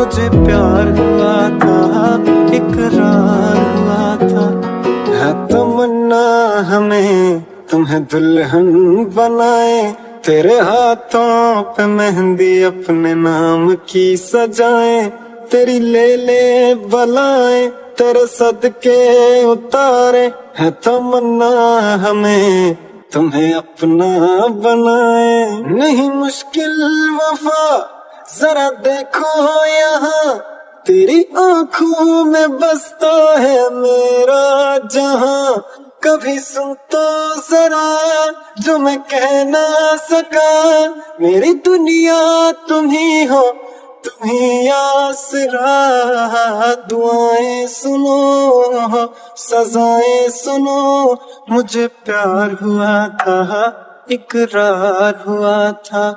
मुझे प्यार हुआ था, इकरार हुआ था। है तमन्ना हमें, तुम्हें दुल्हन बनाए। तेरे हाथों पे मेहंदी अपने नाम की सजाए। तेरी ले ले बलाए, तेरे सदके उतारे। है तमन्ना हमें, तुम्हें अपना बनाए। नहीं मुश्किल वफा जरा देखो यहाँ, तेरी आँखों में बसता है मेरा जहाँ। कभी सुन तो जरा जो मैं कह ना सका। मेरी दुनिया तुम ही हो, तुम ही आसरा। दुआएँ सुनो, सजाएँ सुनो। मुझे प्यार हुआ था, इकरार हुआ था।